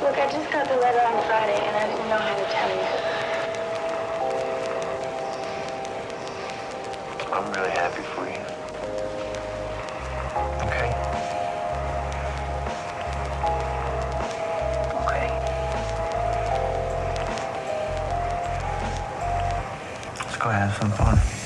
Look, I just got the letter on Friday, and I didn't know how to tell you. I'm really happy for you. Okay? Okay. Let's go have some fun.